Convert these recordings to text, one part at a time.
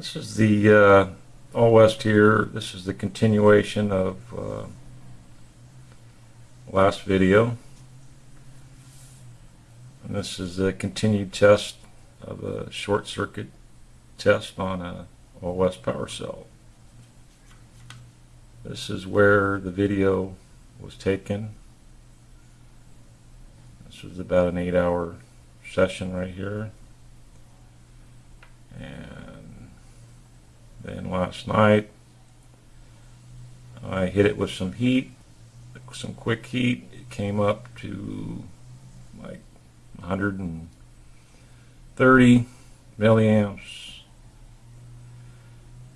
This is the uh, All West here. This is the continuation of uh, last video. And this is a continued test of a short circuit test on a All West power cell. This is where the video was taken. This was about an eight hour session right here. And last night I hit it with some heat, some quick heat. It came up to like 130 milliamps.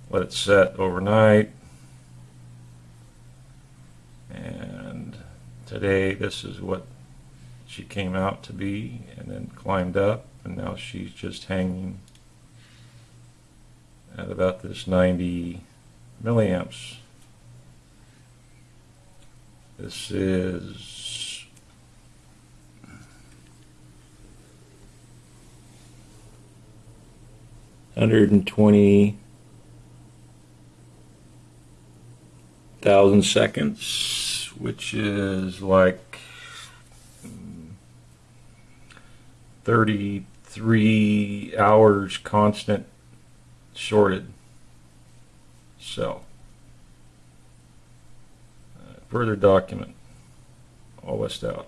Let it set overnight. And today this is what she came out to be and then climbed up and now she's just hanging at about this 90 milliamps. This is hundred and twenty thousand seconds, which is like thirty-three hours constant shorted cell. Uh, further document, all west out.